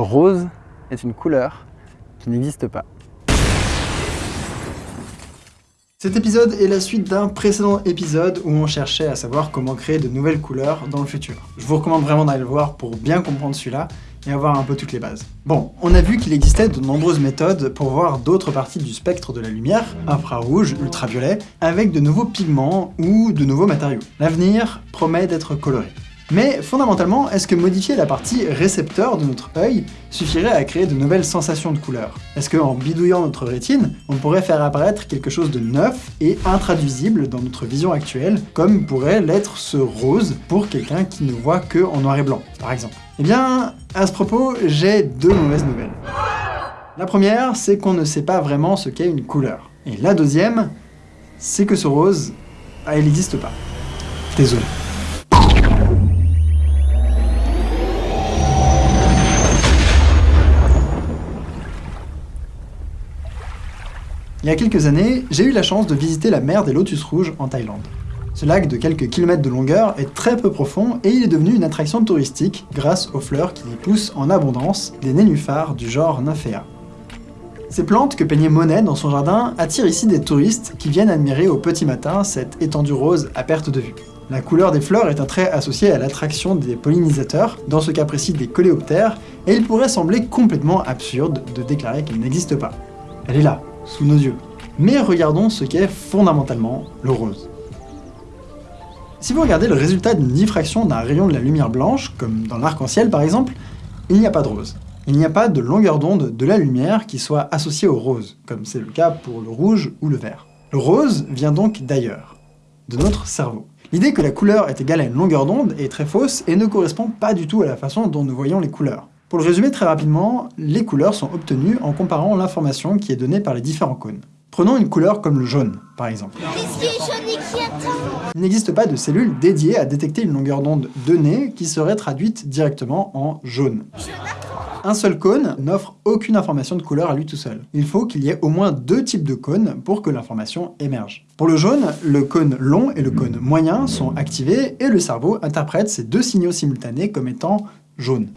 Rose est une couleur qui n'existe pas. Cet épisode est la suite d'un précédent épisode où on cherchait à savoir comment créer de nouvelles couleurs dans le futur. Je vous recommande vraiment d'aller le voir pour bien comprendre celui-là et avoir un peu toutes les bases. Bon, on a vu qu'il existait de nombreuses méthodes pour voir d'autres parties du spectre de la lumière, infrarouge, ultraviolet, avec de nouveaux pigments ou de nouveaux matériaux. L'avenir promet d'être coloré. Mais fondamentalement, est-ce que modifier la partie récepteur de notre œil suffirait à créer de nouvelles sensations de couleurs Est-ce qu'en bidouillant notre rétine, on pourrait faire apparaître quelque chose de neuf et intraduisible dans notre vision actuelle, comme pourrait l'être ce rose pour quelqu'un qui ne voit que en noir et blanc, par exemple? Eh bien, à ce propos, j'ai deux mauvaises nouvelles. La première, c'est qu'on ne sait pas vraiment ce qu'est une couleur. Et la deuxième, c'est que ce rose, ah, il n'existe pas. Désolé. Il y a quelques années, j'ai eu la chance de visiter la mer des Lotus Rouges en Thaïlande. Ce lac de quelques kilomètres de longueur est très peu profond et il est devenu une attraction touristique grâce aux fleurs qui y poussent en abondance, des nénuphars du genre Nymphéa. Ces plantes que peignait Monet dans son jardin attirent ici des touristes qui viennent admirer au petit matin cette étendue rose à perte de vue. La couleur des fleurs est un trait associé à l'attraction des pollinisateurs, dans ce cas précis des coléoptères, et il pourrait sembler complètement absurde de déclarer qu'elle n'existe pas. Elle est là, sous nos yeux. Mais regardons ce qu'est fondamentalement le rose. Si vous regardez le résultat d'une diffraction d'un rayon de la lumière blanche, comme dans l'arc-en-ciel par exemple, il n'y a pas de rose. Il n'y a pas de longueur d'onde de la lumière qui soit associée au rose, comme c'est le cas pour le rouge ou le vert. Le rose vient donc d'ailleurs, de notre cerveau. L'idée que la couleur est égale à une longueur d'onde est très fausse et ne correspond pas du tout à la façon dont nous voyons les couleurs. Pour le résumer très rapidement, les couleurs sont obtenues en comparant l'information qui est donnée par les différents cônes. Prenons une couleur comme le jaune, par exemple. Il n'existe pas de cellules dédiées à détecter une longueur d'onde donnée qui serait traduite directement en jaune. Un seul cône n'offre aucune information de couleur à lui tout seul. Il faut qu'il y ait au moins deux types de cônes pour que l'information émerge. Pour le jaune, le cône long et le cône moyen sont activés et le cerveau interprète ces deux signaux simultanés comme étant jaune.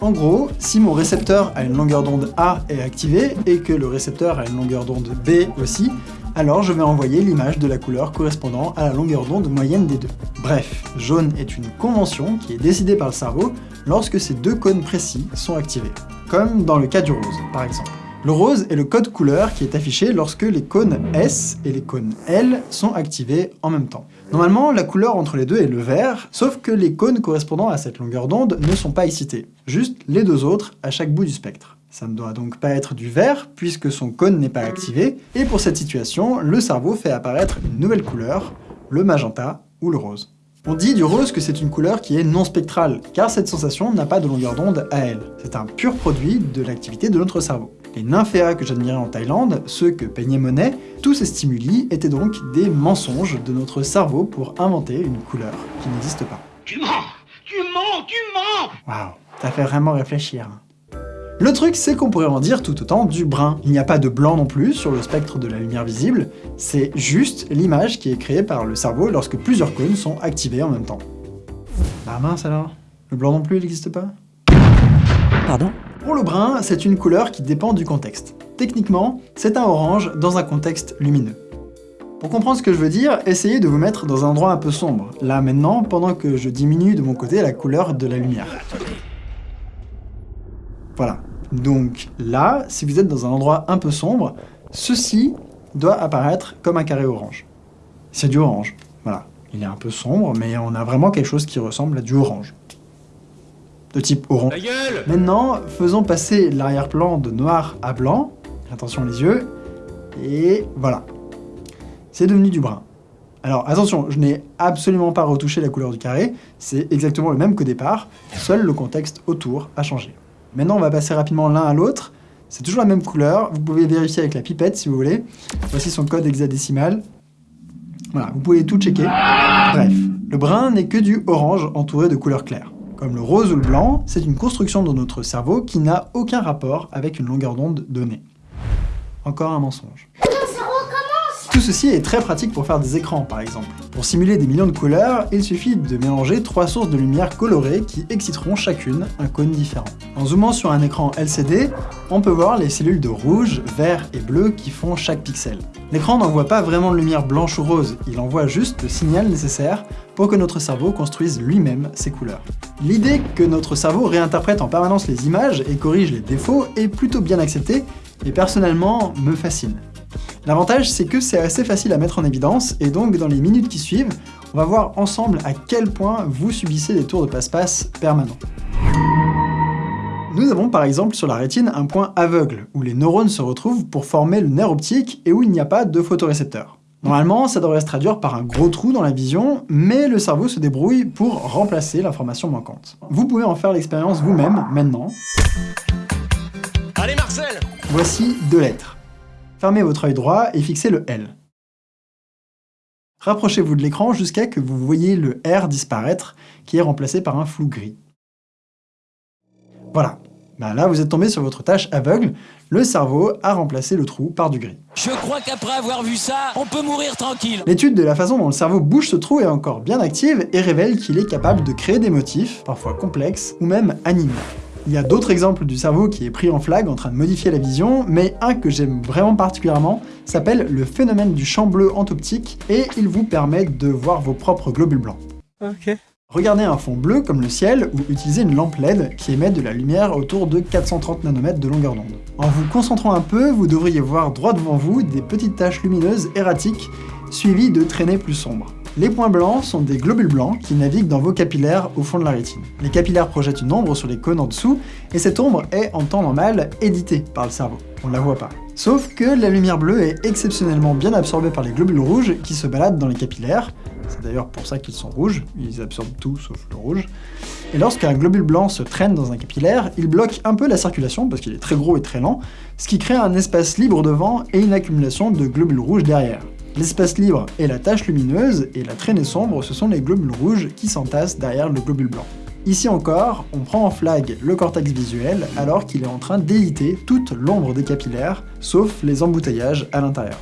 En gros, si mon récepteur à une longueur d'onde A est activé et que le récepteur a une longueur d'onde B aussi, alors je vais envoyer l'image de la couleur correspondant à la longueur d'onde moyenne des deux. Bref, jaune est une convention qui est décidée par le cerveau lorsque ces deux cônes précis sont activés, comme dans le cas du rose par exemple. Le rose est le code couleur qui est affiché lorsque les cônes S et les cônes L sont activés en même temps. Normalement, la couleur entre les deux est le vert, sauf que les cônes correspondant à cette longueur d'onde ne sont pas excités, juste les deux autres à chaque bout du spectre. Ça ne doit donc pas être du vert, puisque son cône n'est pas activé, et pour cette situation, le cerveau fait apparaître une nouvelle couleur, le magenta ou le rose. On dit du rose que c'est une couleur qui est non spectrale, car cette sensation n'a pas de longueur d'onde à elle. C'est un pur produit de l'activité de notre cerveau. Les nymphéas que j'admirais en Thaïlande, ceux que peignait Monet, tous ces stimuli étaient donc des mensonges de notre cerveau pour inventer une couleur qui n'existe pas. Tu mens Tu mens Tu mens Waouh, t'as fait vraiment réfléchir. Le truc, c'est qu'on pourrait en dire tout autant du brun. Il n'y a pas de blanc non plus sur le spectre de la lumière visible, c'est juste l'image qui est créée par le cerveau lorsque plusieurs cônes sont activés en même temps. Bah mince alors Le blanc non plus, il n'existe pas? Pardon? Pour le brun, c'est une couleur qui dépend du contexte. Techniquement, c'est un orange dans un contexte lumineux. Pour comprendre ce que je veux dire, essayez de vous mettre dans un endroit un peu sombre, là maintenant, pendant que je diminue de mon côté la couleur de la lumière. Voilà, donc là, si vous êtes dans un endroit un peu sombre, ceci doit apparaître comme un carré orange. C'est du orange, voilà. Il est un peu sombre, mais on a vraiment quelque chose qui ressemble à du orange. De type orange. Maintenant, faisons passer l'arrière-plan de noir à blanc. Attention les yeux. Et voilà. C'est devenu du brun. Alors attention, je n'ai absolument pas retouché la couleur du carré, c'est exactement le même qu'au départ, seul le contexte autour a changé. Maintenant, on va passer rapidement l'un à l'autre. C'est toujours la même couleur. Vous pouvez vérifier avec la pipette si vous voulez. Voici son code hexadécimal. Voilà, vous pouvez tout checker. Bref, le brun n'est que du orange entouré de couleurs claires. Comme le rose ou le blanc, c'est une construction de notre cerveau qui n'a aucun rapport avec une longueur d'onde donnée. Encore un mensonge. Tout ceci est très pratique pour faire des écrans par exemple. Pour simuler des millions de couleurs, il suffit de mélanger trois sources de lumière colorées qui exciteront chacune un cône différent. En zoomant sur un écran LCD, on peut voir les cellules de rouge, vert et bleu qui font chaque pixel. L'écran n'envoie pas vraiment de lumière blanche ou rose, il envoie juste le signal nécessaire pour que notre cerveau construise lui-même ses couleurs. L'idée que notre cerveau réinterprète en permanence les images et corrige les défauts est plutôt bien acceptée, et personnellement me fascine. L'avantage, c'est que c'est assez facile à mettre en évidence, et donc dans les minutes qui suivent, on va voir ensemble à quel point vous subissez des tours de passe-passe permanents. Nous avons par exemple sur la rétine un point aveugle, où les neurones se retrouvent pour former le nerf optique et où il n'y a pas de photorécepteur. Normalement, ça devrait se traduire par un gros trou dans la vision, mais le cerveau se débrouille pour remplacer l'information manquante. Vous pouvez en faire l'expérience vous-même, maintenant. Allez Marcel Voici deux lettres. Fermez votre œil droit et fixez le L. Rapprochez-vous de l'écran jusqu'à que vous voyez le R disparaître, qui est remplacé par un flou gris. Voilà. Ben là, vous êtes tombé sur votre tâche aveugle, le cerveau a remplacé le trou par du gris. Je crois qu'après avoir vu ça, on peut mourir tranquille. L'étude de la façon dont le cerveau bouge ce trou est encore bien active et révèle qu'il est capable de créer des motifs, parfois complexes, ou même animés. Il y a d'autres exemples du cerveau qui est pris en flag en train de modifier la vision, mais un que j'aime vraiment particulièrement s'appelle le phénomène du champ bleu entoptique et il vous permet de voir vos propres globules blancs. Ok. Regardez un fond bleu comme le ciel ou utilisez une lampe LED qui émet de la lumière autour de 430 nanomètres de longueur d'onde. En vous concentrant un peu, vous devriez voir droit devant vous des petites taches lumineuses erratiques suivies de traînées plus sombres. Les points blancs sont des globules blancs qui naviguent dans vos capillaires au fond de la rétine. Les capillaires projettent une ombre sur les cônes en dessous, et cette ombre est en temps normal éditée par le cerveau. On ne la voit pas. Sauf que la lumière bleue est exceptionnellement bien absorbée par les globules rouges qui se baladent dans les capillaires, c'est d'ailleurs pour ça qu'ils sont rouges, ils absorbent tout sauf le rouge. Et lorsqu'un globule blanc se traîne dans un capillaire, il bloque un peu la circulation parce qu'il est très gros et très lent, ce qui crée un espace libre devant et une accumulation de globules rouges derrière. L'espace libre est la tache lumineuse et la traînée sombre, ce sont les globules rouges qui s'entassent derrière le globule blanc. Ici encore, on prend en flag le cortex visuel alors qu'il est en train d'éditer toute l'ombre des capillaires, sauf les emboutteillages à l'intérieur.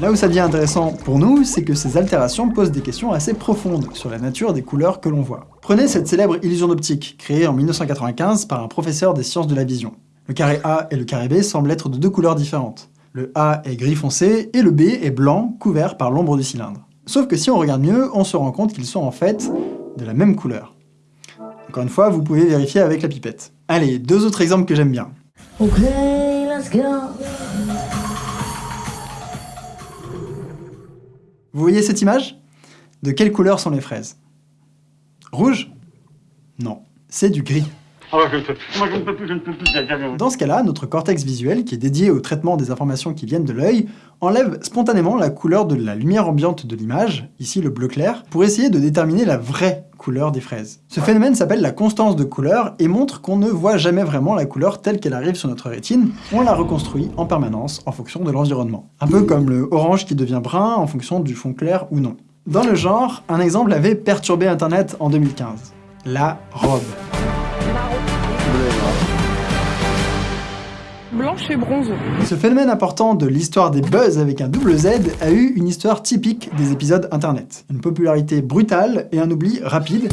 Là où ça devient intéressant pour nous, c'est que ces altérations posent des questions assez profondes sur la nature des couleurs que l'on voit. Prenez cette célèbre illusion d'optique, créée en 1995 par un professeur des sciences de la vision. Le carré A et le carré B semblent être de deux couleurs différentes. Le A est gris foncé et le B est blanc, couvert par l'ombre du cylindre. Sauf que si on regarde mieux, on se rend compte qu'ils sont en fait de la même couleur. Encore une fois, vous pouvez vérifier avec la pipette. Allez, deux autres exemples que j'aime bien. Vous voyez cette image? De quelle couleur sont les fraises? Rouge? Non, c'est du gris. Ah. Dans ce cas-là, notre cortex visuel, qui est dédié au traitement des informations qui viennent de l'œil, enlève spontanément la couleur de la lumière ambiante de l'image, ici le bleu clair, pour essayer de déterminer la vraie couleur des fraises. Ce phénomène s'appelle la constance de couleur et montre qu'on ne voit jamais vraiment la couleur telle qu'elle arrive sur notre rétine, on la reconstruit en permanence en fonction de l'environnement. Un peu comme le orange qui devient brun en fonction du fond clair ou non. Dans le genre, un exemple avait perturbé internet en 2015. La robe. Blanche et bronze. Ce phénomène important de l'histoire des buzz avec un double Z a eu une histoire typique des épisodes internet. Une popularité brutale et un oubli rapide,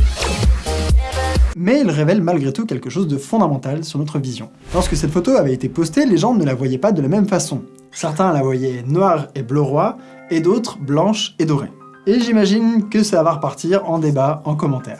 mais il révèle malgré tout quelque chose de fondamental sur notre vision. Lorsque cette photo avait été postée, les gens ne la voyaient pas de la même façon. Certains la voyaient noire et bleu roi, et d'autres blanche et dorée. Et j'imagine que ça va repartir en débat, en commentaire.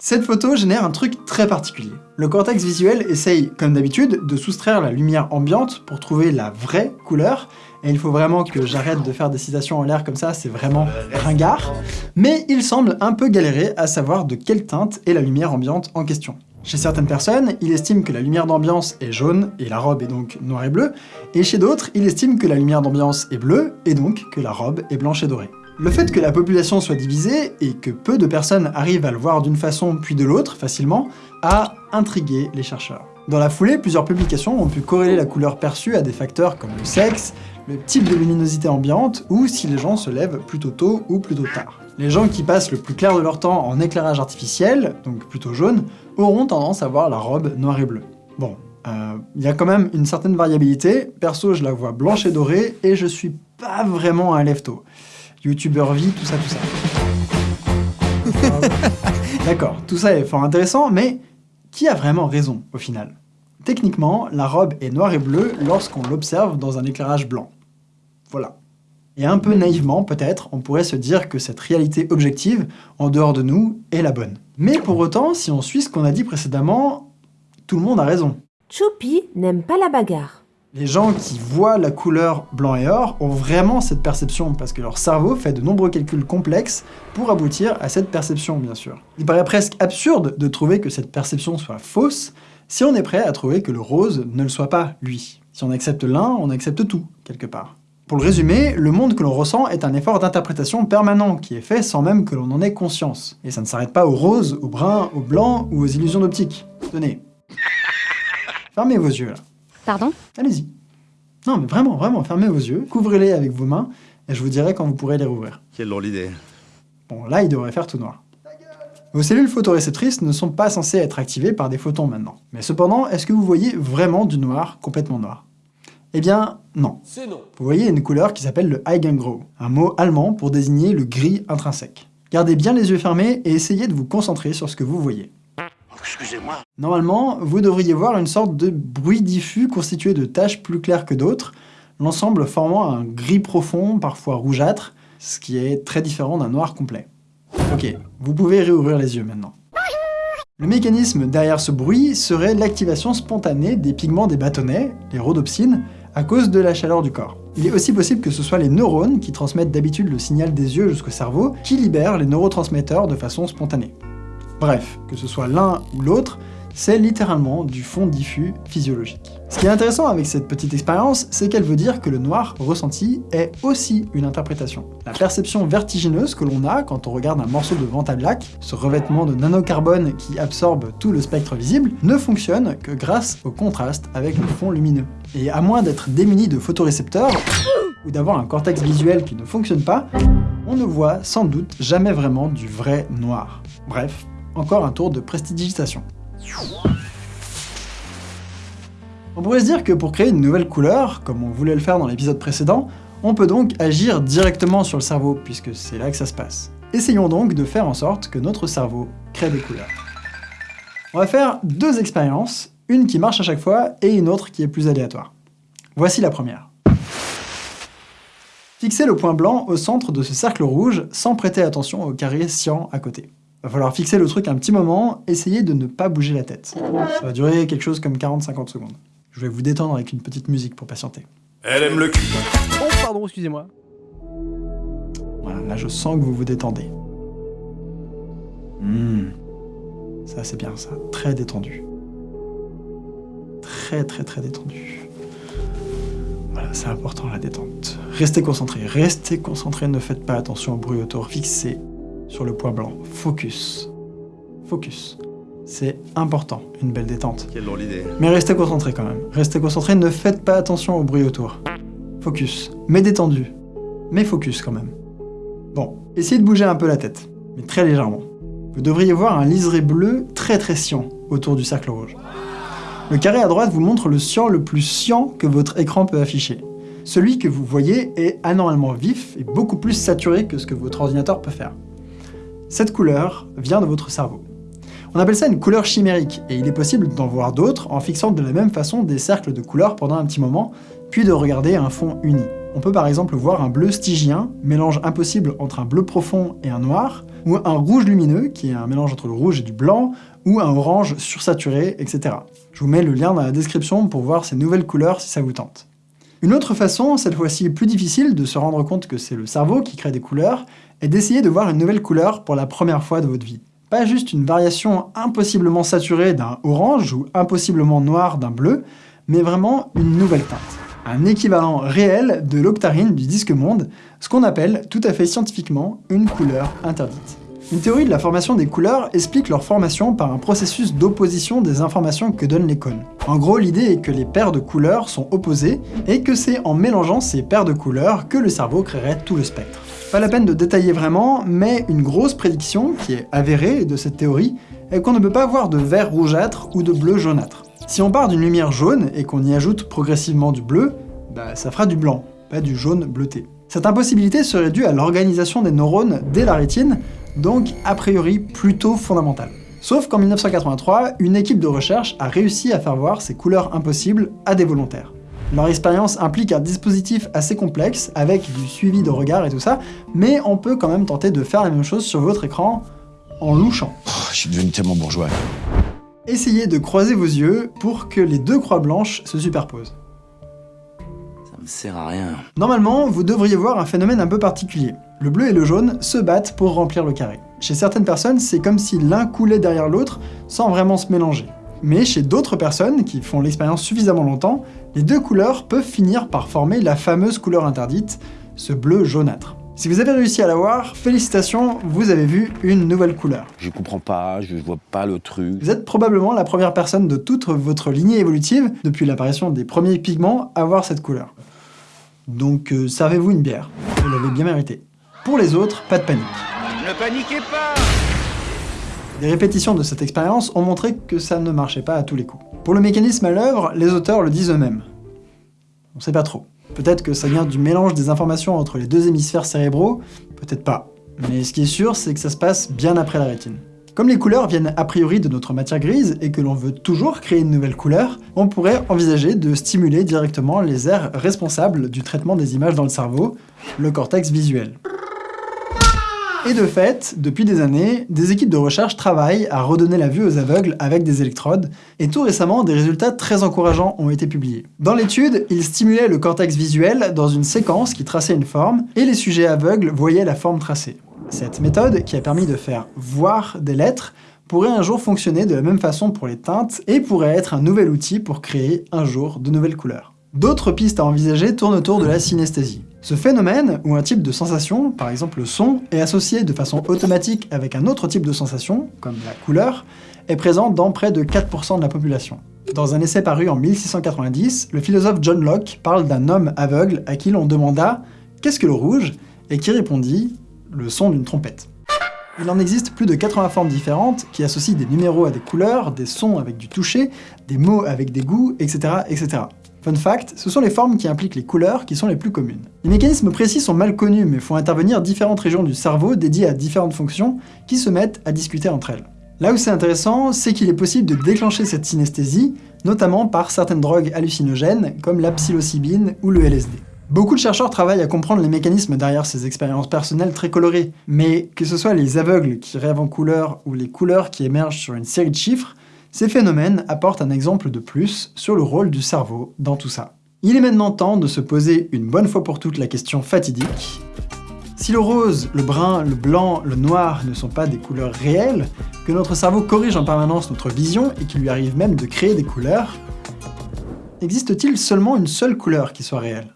Cette photo génère un truc très particulier. Le cortex visuel essaye, comme d'habitude, de soustraire la lumière ambiante pour trouver la vraie couleur, et il faut vraiment que j'arrête de faire des citations en l'air comme ça, c'est vraiment ringard, mais il semble un peu galérer à savoir de quelle teinte est la lumière ambiante en question. Chez certaines personnes, il estime que la lumière d'ambiance est jaune, et la robe est donc noire et bleue, et chez d'autres, il estime que la lumière d'ambiance est bleue, et donc que la robe est blanche et dorée. Le fait que la population soit divisée, et que peu de personnes arrivent à le voir d'une façon puis de l'autre, facilement, a intrigué les chercheurs. Dans la foulée, plusieurs publications ont pu corréler la couleur perçue à des facteurs comme le sexe, le type de luminosité ambiante, ou si les gens se lèvent plutôt tôt ou plutôt tard. Les gens qui passent le plus clair de leur temps en éclairage artificiel, donc plutôt jaune, auront tendance à voir la robe noire et bleue. Bon, Euh, Il y a quand même une certaine variabilité. Perso, je la vois blanche et dorée, et je suis pas vraiment un lefto. YouTuber vie, tout ça, tout ça. D'accord, tout ça est fort intéressant, mais qui a vraiment raison au final? Techniquement, la robe est noire et bleue lorsqu'on l'observe dans un éclairage blanc. Voilà. Et un peu naïvement, peut-être, on pourrait se dire que cette réalité objective, en dehors de nous, est la bonne. Mais pour autant, si on suit ce qu'on a dit précédemment, tout le monde a raison. Choupi n'aime pas la bagarre. Les gens qui voient la couleur blanc et or ont vraiment cette perception parce que leur cerveau fait de nombreux calculs complexes pour aboutir à cette perception, bien sûr. Il paraît presque absurde de trouver que cette perception soit fausse si on est prêt à trouver que le rose ne le soit pas, lui. Si on accepte l'un, on accepte tout, quelque part. Pour le résumer, le monde que l'on ressent est un effort d'interprétation permanent qui est fait sans même que l'on en ait conscience. Et ça ne s'arrête pas au rose, au brun, au blanc ou aux illusions d'optique. Tenez. Fermez vos yeux là. Pardon? Allez-y. Non mais vraiment, vraiment, fermez vos yeux, couvrez-les avec vos mains, et je vous dirai quand vous pourrez les rouvrir. Quelle drôle d'idée. Bon, là, il devrait faire tout noir. Vos cellules photoréceptrices ne sont pas censées être activées par des photons maintenant. Mais cependant, est-ce que vous voyez vraiment du noir complètement noir? Eh bien, non. C'est non. Vous voyez une couleur qui s'appelle le Eigengrau, un mot allemand pour désigner le gris intrinsèque. Gardez bien les yeux fermés et essayez de vous concentrer sur ce que vous voyez. Excusez-moi. Normalement, vous devriez voir une sorte de bruit diffus constitué de taches plus claires que d'autres, l'ensemble formant un gris profond, parfois rougeâtre, ce qui est très différent d'un noir complet. Ok, vous pouvez réouvrir les yeux maintenant. Le mécanisme derrière ce bruit serait l'activation spontanée des pigments des bâtonnets, les rhodopsines, à cause de la chaleur du corps. Il est aussi possible que ce soit les neurones, qui transmettent d'habitude le signal des yeux jusqu'au cerveau, qui libèrent les neurotransmetteurs de façon spontanée. Bref, que ce soit l'un ou l'autre, c'est littéralement du fond diffus physiologique. Ce qui est intéressant avec cette petite expérience, c'est qu'elle veut dire que le noir ressenti est aussi une interprétation. La perception vertigineuse que l'on a quand on regarde un morceau de Vantablack, ce revêtement de nanocarbone qui absorbe tout le spectre visible, ne fonctionne que grâce au contraste avec le fond lumineux. Et à moins d'être démuni de photorécepteurs, ou d'avoir un cortex visuel qui ne fonctionne pas, on ne voit sans doute jamais vraiment du vrai noir. Bref, encore un tour de prestidigitation. On pourrait se dire que pour créer une nouvelle couleur, comme on voulait le faire dans l'épisode précédent, on peut donc agir directement sur le cerveau, puisque c'est là que ça se passe. Essayons donc de faire en sorte que notre cerveau crée des couleurs. On va faire deux expériences, une qui marche à chaque fois et une autre qui est plus aléatoire. Voici la première. Fixez le point blanc au centre de ce cercle rouge sans prêter attention au carré cyan à côté. Va falloir fixer le truc un petit moment, essayez de ne pas bouger la tête. Ça va durer quelque chose comme 40-50 secondes. Je vais vous détendre avec une petite musique pour patienter. Elle aime le cul. Oh, pardon, excusez-moi. Voilà, là je sens que vous vous détendez. Hmm. Ça c'est bien ça, très détendu. Très très très détendu. Voilà, c'est important la détente. Restez concentré, restez concentré, ne faites pas attention au bruit autour, fixez sur le point blanc. Focus. Focus. C'est important, une belle détente. Quelle drôle d'idée. Mais restez concentré quand même. Restez concentré, ne faites pas attention au bruit autour. Focus. Mais détendu. Mais focus quand même. Bon, essayez de bouger un peu la tête, mais très légèrement. Vous devriez voir un liseré bleu très très cyan autour du cercle rouge. Le carré à droite vous montre le cyan le plus cyan que votre écran peut afficher. Celui que vous voyez est anormalement vif et beaucoup plus saturé que ce que votre ordinateur peut faire. Cette couleur vient de votre cerveau. On appelle ça une couleur chimérique, et il est possible d'en voir d'autres en fixant de la même façon des cercles de couleurs pendant un petit moment, puis de regarder un fond uni. On peut par exemple voir un bleu stygien, mélange impossible entre un bleu profond et un noir, ou un rouge lumineux, qui est un mélange entre le rouge et du blanc, ou un orange sursaturé, etc. Je vous mets le lien dans la description pour voir ces nouvelles couleurs si ça vous tente. Une autre façon, cette fois-ci plus difficile, de se rendre compte que c'est le cerveau qui crée des couleurs, est d'essayer de voir une nouvelle couleur pour la première fois de votre vie. Pas juste une variation impossiblement saturée d'un orange ou impossiblement noir d'un bleu, mais vraiment une nouvelle teinte. Un équivalent réel de l'octarine du disque monde, ce qu'on appelle tout à fait scientifiquement une couleur interdite. Une théorie de la formation des couleurs explique leur formation par un processus d'opposition des informations que donnent les cônes. En gros, l'idée est que les paires de couleurs sont opposées, et que c'est en mélangeant ces paires de couleurs que le cerveau créerait tout le spectre. Pas la peine de détailler vraiment, mais une grosse prédiction, qui est avérée de cette théorie, est qu'on ne peut pas avoir de vert rougeâtre ou de bleu jaunâtre. Si on part d'une lumière jaune et qu'on y ajoute progressivement du bleu, bah ça fera du blanc, pas du jaune bleuté. Cette impossibilité serait due à l'organisation des neurones dès la rétine, donc a priori plutôt fondamentale. Sauf qu'en 1983, une équipe de recherche a réussi à faire voir ces couleurs impossibles à des volontaires. Leur expérience implique un dispositif assez complexe, avec du suivi de regard et tout ça, mais on peut quand même tenter de faire la même chose sur votre écran en louchant. Oh, je suis devenu tellement bourgeois. Essayez de croiser vos yeux pour que les deux croix blanches se superposent. Ça me sert à rien. Normalement, vous devriez voir un phénomène un peu particulier. Le bleu et le jaune se battent pour remplir le carré. Chez certaines personnes, c'est comme si l'un coulait derrière l'autre sans vraiment se mélanger. Mais chez d'autres personnes, qui font l'expérience suffisamment longtemps, les deux couleurs peuvent finir par former la fameuse couleur interdite, ce bleu jaunâtre. Si vous avez réussi à la voir, félicitations, vous avez vu une nouvelle couleur. Je comprends pas, je vois pas le truc. Vous êtes probablement la première personne de toute votre lignée évolutive, depuis l'apparition des premiers pigments, à voir cette couleur. Donc euh, servez-vous une bière, vous l'avez bien mérité. Pour les autres, pas de panique. Ne paniquez pas Les répétitions de cette expérience ont montré que ça ne marchait pas à tous les coups. Pour le mécanisme à l'œuvre, les auteurs le disent eux-mêmes. On sait pas trop. Peut-être que ça vient du mélange des informations entre les deux hémisphères cérébraux, peut-être pas. Mais ce qui est sûr, c'est que ça se passe bien après la rétine. Comme les couleurs viennent a priori de notre matière grise et que l'on veut toujours créer une nouvelle couleur, on pourrait envisager de stimuler directement les aires responsables du traitement des images dans le cerveau, le cortex visuel. Et de fait, depuis des années, des équipes de recherche travaillent à redonner la vue aux aveugles avec des électrodes, et tout récemment, des résultats très encourageants ont été publiés. Dans l'étude, ils stimulaient le cortex visuel dans une séquence qui traçait une forme, et les sujets aveugles voyaient la forme tracée. Cette méthode, qui a permis de faire voir des lettres, pourrait un jour fonctionner de la même façon pour les teintes, et pourrait être un nouvel outil pour créer un jour de nouvelles couleurs. D'autres pistes à envisager tournent autour de la synesthésie. Ce phénomène, où un type de sensation, par exemple le son, est associé de façon automatique avec un autre type de sensation, comme la couleur, est présent dans près de 4% de la population. Dans un essai paru en 1690, le philosophe John Locke parle d'un homme aveugle à qui l'on demanda « Qu'est-ce que le rouge ?» et qui répondit « Le son d'une trompette ». Il en existe plus de 80 formes différentes qui associent des numéros à des couleurs, des sons avec du toucher, des mots avec des goûts, etc. etc. Fun fact, ce sont les formes qui impliquent les couleurs qui sont les plus communes. Les mécanismes précis sont mal connus, mais font intervenir différentes régions du cerveau dédiées à différentes fonctions qui se mettent à discuter entre elles. Là où c'est intéressant, c'est qu'il est possible de déclencher cette synesthésie, notamment par certaines drogues hallucinogènes comme la psilocybine ou le LSD. Beaucoup de chercheurs travaillent à comprendre les mécanismes derrière ces expériences personnelles très colorées, mais que ce soit les aveugles qui rêvent en couleurs ou les couleurs qui émergent sur une série de chiffres, ces phénomènes apportent un exemple de plus sur le rôle du cerveau dans tout ça. Il est maintenant temps de se poser une bonne fois pour toutes la question fatidique. Si le rose, le brun, le blanc, le noir ne sont pas des couleurs réelles, que notre cerveau corrige en permanence notre vision et qu'il lui arrive même de créer des couleurs, existe-t-il seulement une seule couleur qui soit réelle?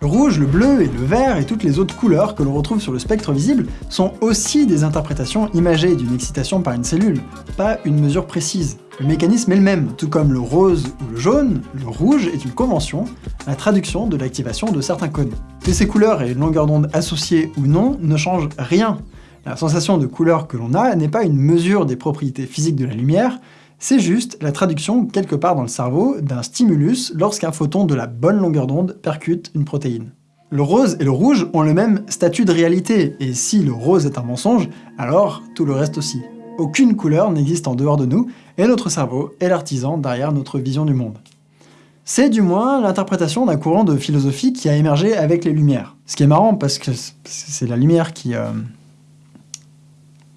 Le rouge, le bleu et le vert et toutes les autres couleurs que l'on retrouve sur le spectre visible sont aussi des interprétations imagées d'une excitation par une cellule, pas une mesure précise. Le mécanisme est le même, tout comme le rose ou le jaune, le rouge est une convention, la traduction de l'activation de certains codes. Que ces couleurs aient une longueur d'onde associée ou non ne change rien. La sensation de couleur que l'on a n'est pas une mesure des propriétés physiques de la lumière, c'est juste la traduction quelque part dans le cerveau d'un stimulus lorsqu'un photon de la bonne longueur d'onde percute une protéine. Le rose et le rouge ont le même statut de réalité, et si le rose est un mensonge, alors tout le reste aussi. Aucune couleur n'existe en dehors de nous, et notre cerveau est l'artisan derrière notre vision du monde. C'est du moins l'interprétation d'un courant de philosophie qui a émergé avec les Lumières. Ce qui est marrant parce que c'est la lumière qui... euh,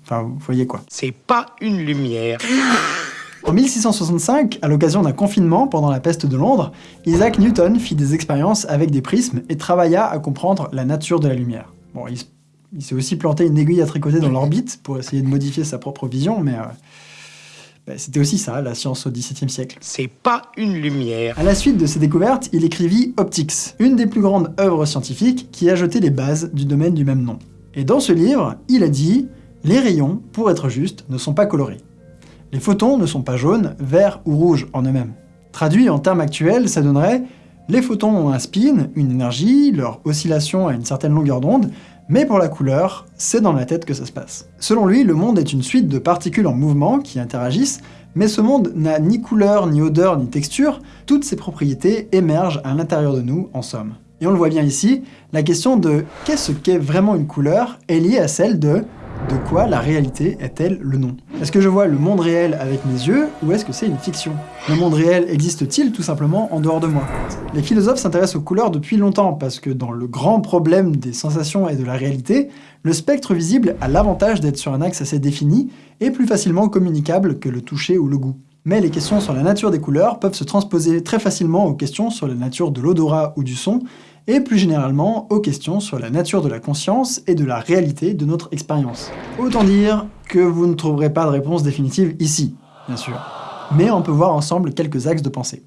Enfin, vous voyez quoi. C'est pas une lumière. En 1665, à l'occasion d'un confinement pendant la peste de Londres, Isaac Newton fit des expériences avec des prismes et travailla à comprendre la nature de la lumière. Bon, il, s'est aussi planté une aiguille à tricoter dans l'orbite pour essayer de modifier sa propre vision, mais euh, bah, c'était aussi ça, la science au XVIIe siècle. C'est pas une lumière. À la suite de ses découvertes, il écrivit Optics, une des plus grandes œuvres scientifiques qui a jeté les bases du domaine du même nom. Et dans ce livre, il a dit « Les rayons, pour être juste, ne sont pas colorés. Les photons ne sont pas jaunes, verts ou rouges en eux-mêmes. » Traduit en termes actuels, ça donnerait « Les photons ont un spin, une énergie, leur oscillation à une certaine longueur d'onde, mais pour la couleur, c'est dans la tête que ça se passe. » Selon lui, le monde est une suite de particules en mouvement qui interagissent, Mais ce monde n'a ni couleur, ni odeur, ni texture, toutes ces propriétés émergent à l'intérieur de nous, en somme. Et on le voit bien ici, la question de qu'est-ce qu'est vraiment une couleur est liée à celle de de quoi la réalité est-elle le nom? Est-ce que je vois le monde réel avec mes yeux, ou est-ce que c'est une fiction? Le monde réel existe-t-il tout simplement en dehors de moi? Les philosophes s'intéressent aux couleurs depuis longtemps, parce que dans le grand problème des sensations et de la réalité, le spectre visible a l'avantage d'être sur un axe assez défini, et plus facilement communicable que le toucher ou le goût. Mais les questions sur la nature des couleurs peuvent se transposer très facilement aux questions sur la nature de l'odorat ou du son, et plus généralement aux questions sur la nature de la conscience et de la réalité de notre expérience. Autant dire que vous ne trouverez pas de réponse définitive ici, bien sûr. Mais on peut voir ensemble quelques axes de pensée.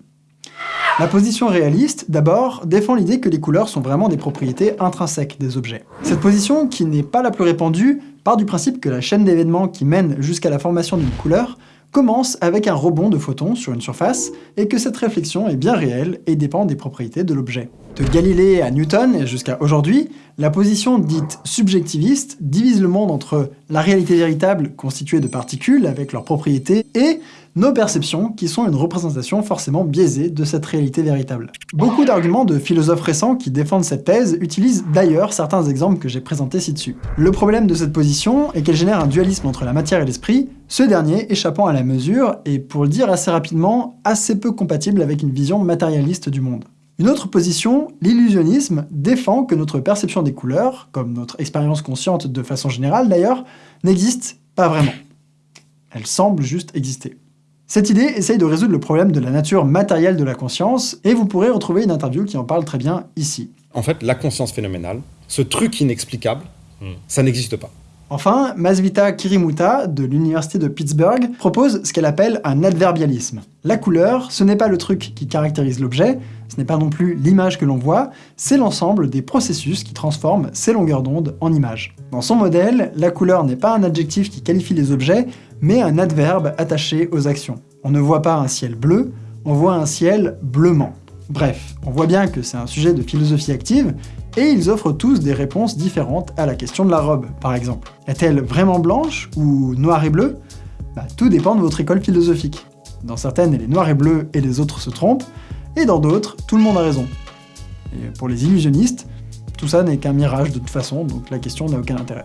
La position réaliste, d'abord, défend l'idée que les couleurs sont vraiment des propriétés intrinsèques des objets. Cette position, qui n'est pas la plus répandue, part du principe que la chaîne d'événements qui mène jusqu'à la formation d'une couleur commence avec un rebond de photons sur une surface, et que cette réflexion est bien réelle et dépend des propriétés de l'objet. De Galilée à Newton et jusqu'à aujourd'hui, la position dite subjectiviste divise le monde entre la réalité véritable constituée de particules avec leurs propriétés et nos perceptions qui sont une représentation forcément biaisée de cette réalité véritable. Beaucoup d'arguments de philosophes récents qui défendent cette thèse utilisent d'ailleurs certains exemples que j'ai présentés ci-dessus. Le problème de cette position est qu'elle génère un dualisme entre la matière et l'esprit, ce dernier échappant à la mesure et, pour le dire assez rapidement, assez peu compatible avec une vision matérialiste du monde. Une autre position, l'illusionnisme, défend que notre perception des couleurs, comme notre expérience consciente de façon générale d'ailleurs, n'existe pas vraiment. Elle semble juste exister. Cette idée essaye de résoudre le problème de la nature matérielle de la conscience, et vous pourrez retrouver une interview qui en parle très bien ici. En fait, la conscience phénoménale, ce truc inexplicable, ça n'existe pas. Enfin, Masvita Kirimuta, de l'université de Pittsburgh, propose ce qu'elle appelle un adverbialisme. La couleur, ce n'est pas le truc qui caractérise l'objet, ce n'est pas non plus l'image que l'on voit, c'est l'ensemble des processus qui transforment ces longueurs d'onde en images. Dans son modèle, la couleur n'est pas un adjectif qui qualifie les objets, mais un adverbe attaché aux actions. On ne voit pas un ciel bleu, on voit un ciel bleumant. Bref, on voit bien que c'est un sujet de philosophie active, et ils offrent tous des réponses différentes à la question de la robe, par exemple. Est-elle vraiment blanche ou noire et bleue? Bah, Tout dépend de votre école philosophique. Dans certaines, elle est noire et bleue et les autres se trompent, et dans d'autres, tout le monde a raison. Et pour les illusionnistes, tout ça n'est qu'un mirage de toute façon, donc la question n'a aucun intérêt.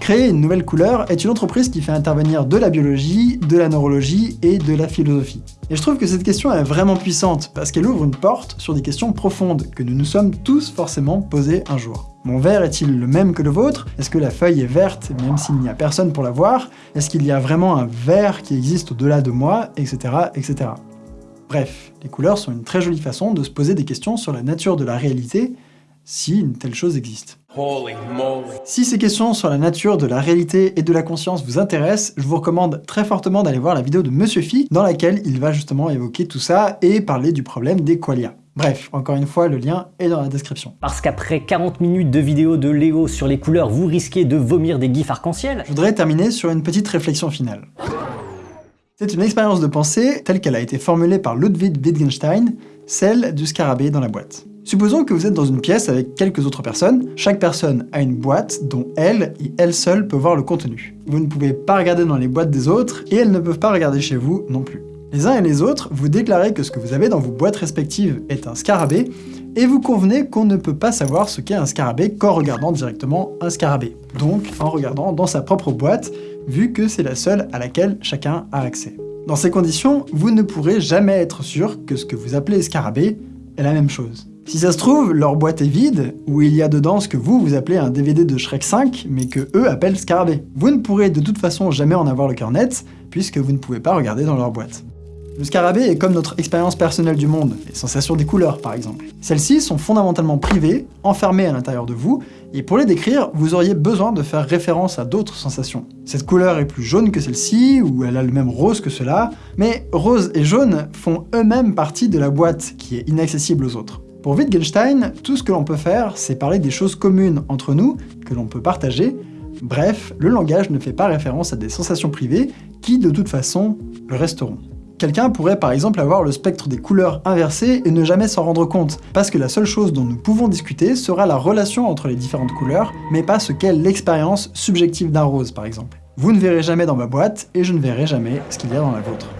Créer une nouvelle couleur est une entreprise qui fait intervenir de la biologie, de la neurologie et de la philosophie. Et je trouve que cette question est vraiment puissante, parce qu'elle ouvre une porte sur des questions profondes que nous nous sommes tous forcément posées un jour. Mon verre est-il le même que le vôtre? Est-ce que la feuille est verte même s'il n'y a personne pour la voir? Est-ce qu'il y a vraiment un verre qui existe au-delà de moi? Etc. etc. Bref, les couleurs sont une très jolie façon de se poser des questions sur la nature de la réalité, si une telle chose existe. Si ces questions sur la nature de la réalité et de la conscience vous intéressent, je vous recommande très fortement d'aller voir la vidéo de Monsieur Phi, dans laquelle il va justement évoquer tout ça et parler du problème des qualia. Bref, encore une fois, le lien est dans la description. Parce qu'après 40 minutes de vidéo de Léo sur les couleurs, vous risquez de vomir des gifs arc-en-ciel Je voudrais terminer sur une petite réflexion finale. C'est une expérience de pensée telle qu'elle a été formulée par Ludwig Wittgenstein, celle du scarabée dans la boîte. Supposons que vous êtes dans une pièce avec quelques autres personnes, chaque personne a une boîte dont elle et elle seule peut voir le contenu. Vous ne pouvez pas regarder dans les boîtes des autres, et elles ne peuvent pas regarder chez vous non plus. Les uns et les autres, vous déclarez que ce que vous avez dans vos boîtes respectives est un scarabée, et vous convenez qu'on ne peut pas savoir ce qu'est un scarabée qu'en regardant directement un scarabée. Donc en regardant dans sa propre boîte, vu que c'est la seule à laquelle chacun a accès. Dans ces conditions, vous ne pourrez jamais être sûr que ce que vous appelez scarabée est la même chose. Si ça se trouve, leur boîte est vide, ou il y a dedans ce que vous, vous appelez un DVD de Shrek 5, mais que eux appellent Scarabée. Vous ne pourrez de toute façon jamais en avoir le cœur net, puisque vous ne pouvez pas regarder dans leur boîte. Le scarabée est comme notre expérience personnelle du monde, les sensations des couleurs par exemple. Celles-ci sont fondamentalement privées, enfermées à l'intérieur de vous, et pour les décrire, vous auriez besoin de faire référence à d'autres sensations. Cette couleur est plus jaune que celle-ci, ou elle a le même rose que cela, mais rose et jaune font eux-mêmes partie de la boîte qui est inaccessible aux autres. Pour Wittgenstein, tout ce que l'on peut faire, c'est parler des choses communes entre nous, que l'on peut partager, bref, le langage ne fait pas référence à des sensations privées qui, de toute façon, le resteront. Quelqu'un pourrait par exemple avoir le spectre des couleurs inversé et ne jamais s'en rendre compte, parce que la seule chose dont nous pouvons discuter sera la relation entre les différentes couleurs, mais pas ce qu'est l'expérience subjective d'un rose par exemple. Vous ne verrez jamais dans ma boîte, et je ne verrai jamais ce qu'il y a dans la vôtre.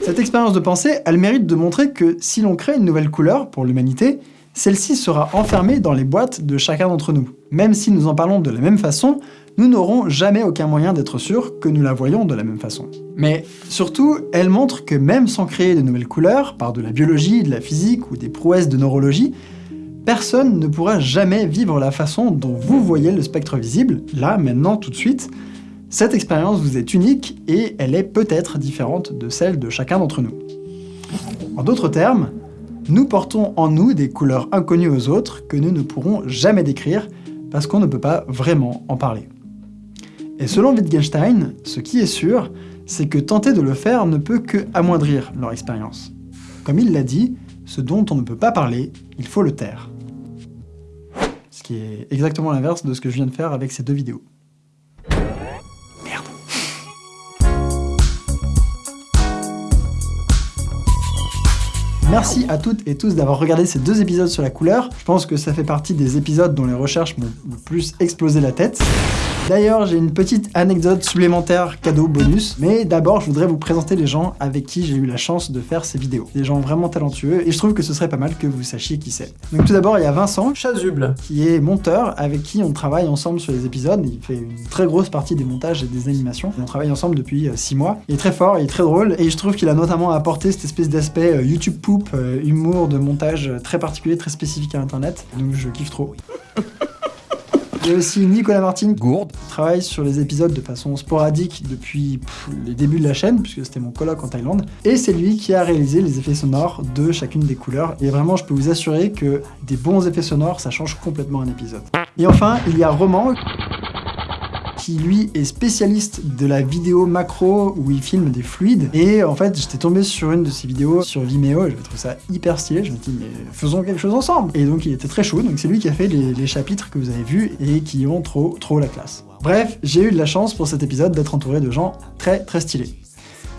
Cette expérience de pensée a le mérite de montrer que si l'on crée une nouvelle couleur pour l'humanité, celle-ci sera enfermée dans les boîtes de chacun d'entre nous. Même si nous en parlons de la même façon, nous n'aurons jamais aucun moyen d'être sûrs que nous la voyons de la même façon. Mais surtout, elle montre que même sans créer de nouvelles couleurs, par de la biologie, de la physique ou des prouesses de neurologie, personne ne pourra jamais vivre la façon dont vous voyez le spectre visible, là, maintenant, tout de suite. Cette expérience vous est unique et elle est peut-être différente de celle de chacun d'entre nous. En d'autres termes, nous portons en nous des couleurs inconnues aux autres que nous ne pourrons jamais décrire parce qu'on ne peut pas vraiment en parler. Et selon Wittgenstein, ce qui est sûr, c'est que tenter de le faire ne peut que amoindrir leur expérience. Comme il l'a dit, ce dont on ne peut pas parler, il faut le taire. Ce qui est exactement l'inverse de ce que je viens de faire avec ces deux vidéos. Merci à toutes et tous d'avoir regardé ces deux épisodes sur la couleur. Je pense que ça fait partie des épisodes dont les recherches m'ont le plus explosé la tête. D'ailleurs, j'ai une petite anecdote supplémentaire cadeau bonus, mais d'abord, je voudrais vous présenter les gens avec qui j'ai eu la chance de faire ces vidéos. Des gens vraiment talentueux, et je trouve que ce serait pas mal que vous sachiez qui c'est. Donc tout d'abord, il y a Vincent Chasuble, qui est monteur, avec qui on travaille ensemble sur les épisodes. Il fait une très grosse partie des montages et des animations. On travaille ensemble depuis 6 mois. Il est très fort, il est très drôle, et je trouve qu'il a notamment apporté cette espèce d'aspect euh, YouTube poop, euh, humour de montage euh, très particulier, très spécifique à Internet. Donc je kiffe trop. Il y a aussi Nicolas Martin, Gourde. qui travaille sur les épisodes de façon sporadique depuis pff, les débuts de la chaîne, puisque c'était mon coloc en Thaïlande. Et c'est lui qui a réalisé les effets sonores de chacune des couleurs. Et vraiment, je peux vous assurer que des bons effets sonores, ça change complètement un épisode. Et enfin, il y a Roman, qui lui est spécialiste de la vidéo macro où il filme des fluides. Et en fait, j'étais tombé sur une de ses vidéos sur Vimeo et je trouve ça hyper stylé. Je me dis, mais faisons quelque chose ensemble. Et donc, il était très chaud. Donc, c'est lui qui a fait les chapitres que vous avez vus et qui ont trop, trop la classe. Bref, j'ai eu de la chance pour cet épisode d'être entouré de gens très, très stylés.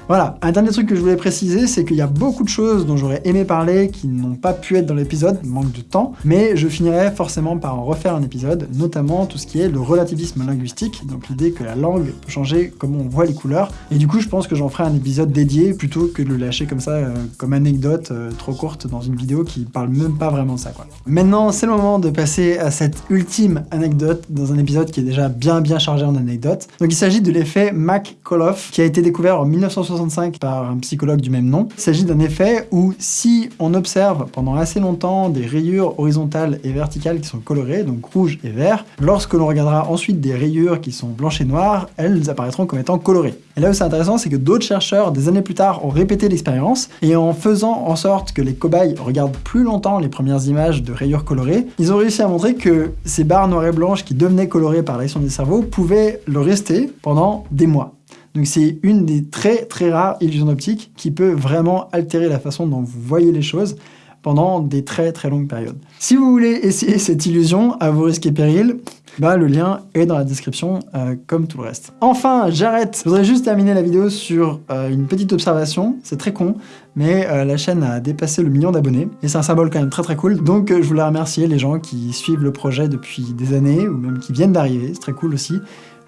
Voilà, un dernier truc que je voulais préciser, c'est qu'il y a beaucoup de choses dont j'aurais aimé parler qui n'ont pas pu être dans l'épisode, manque de temps, mais je finirai forcément par en refaire un épisode, notamment tout ce qui est le relativisme linguistique, donc l'idée que la langue peut changer comment on voit les couleurs, et du coup je pense que j'en ferai un épisode dédié plutôt que de le lâcher comme ça, euh, comme anecdote euh, trop courte dans une vidéo qui parle même pas vraiment de ça. Maintenant c'est le moment de passer à cette ultime anecdote dans un épisode qui est déjà bien bien chargé en anecdotes. Donc il s'agit de l'effet Mac-Koloff qui a été découvert en 1960 par un psychologue du même nom. Il s'agit d'un effet où si on observe pendant assez longtemps des rayures horizontales et verticales qui sont colorées, donc rouge et vert, lorsque l'on regardera ensuite des rayures qui sont blanches et noires, elles apparaîtront comme étant colorées. Et là où c'est intéressant, c'est que d'autres chercheurs, des années plus tard, ont répété l'expérience, et en faisant en sorte que les cobayes regardent plus longtemps les premières images de rayures colorées, ils ont réussi à montrer que ces barres noires et blanches qui devenaient colorées par l'action des cerveaux pouvaient le rester pendant des mois. Donc c'est une des très très rares illusions d'optique qui peut vraiment altérer la façon dont vous voyez les choses pendant des très très longues périodes. Si vous voulez essayer cette illusion à vos risques et périls, bah, le lien est dans la description, euh, comme tout le reste. Enfin, j'arrête Je voudrais juste terminer la vidéo sur euh, une petite observation, c'est très con, mais euh, la chaîne a dépassé le million d'abonnés, et c'est un symbole quand même très très cool, donc je voulais remercier les gens qui suivent le projet depuis des années, ou même qui viennent d'arriver, c'est très cool aussi.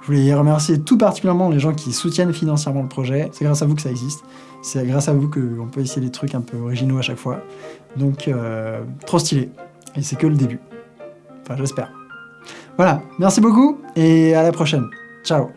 Je voulais remercier tout particulièrement les gens qui soutiennent financièrement le projet. C'est grâce à vous que ça existe. C'est grâce à vous qu'on peut essayer des trucs un peu originaux à chaque fois. Donc, euh, trop stylé. Et c'est que le début. Enfin, j'espère. Voilà, merci beaucoup et à la prochaine. Ciao